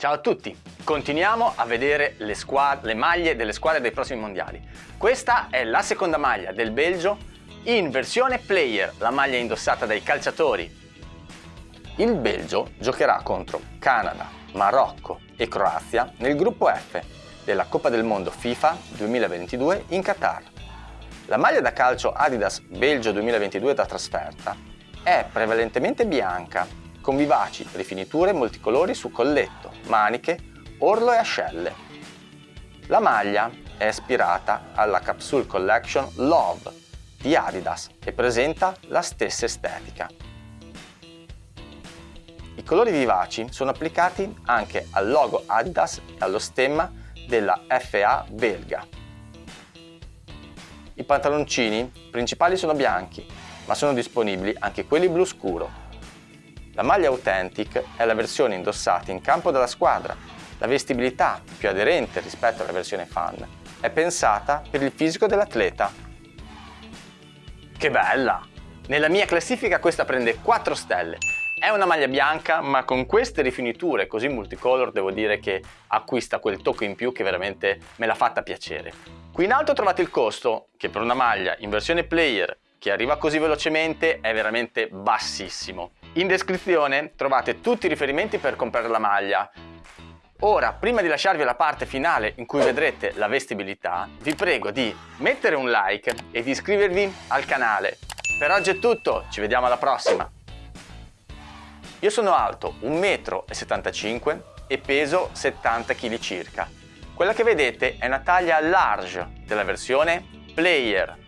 Ciao a tutti! Continuiamo a vedere le, le, maglie delle squadre dei prossimi mondiali. Questa è la seconda maglia del Belgio in versione player, la maglia indossata dai calciatori. Il Belgio giocherà contro Canada, Marocco e Croazia nel gruppo F della Coppa del Mondo FIFA 2022 in Qatar. La maglia da calcio Adidas Belgio 2022 da trasferta è prevalentemente bianca, con vivaci rifiniture multicolori su colletto, maniche, orlo e ascelle. La maglia è ispirata alla Capsule Collection Love di Adidas e presenta la stessa estetica. I colori vivaci sono applicati anche al logo Adidas e allo stemma della FA belga i pantaloncini principali sono bianchi, ma sono disponibili anche quelli blu scuro. La maglia Authentic è la versione indossata in campo dalla squadra. La vestibilità, più aderente rispetto alla versione fan, è pensata per il fisico dell'atleta. Che bella! Nella mia classifica questa prende 4 stelle. È una maglia bianca, ma con queste rifiniture così multicolor devo dire che acquista quel tocco in più che veramente me l'ha fatta piacere. Qui in alto trovate il costo, che per una maglia in versione player che arriva così velocemente è veramente bassissimo. In descrizione trovate tutti i riferimenti per comprare la maglia. Ora, prima di lasciarvi la parte finale in cui vedrete la vestibilità, vi prego di mettere un like e di iscrivervi al canale. Per oggi è tutto, ci vediamo alla prossima! Io sono alto 1,75 m e peso 70 kg circa. Quella che vedete è una taglia large della versione Player